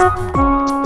Música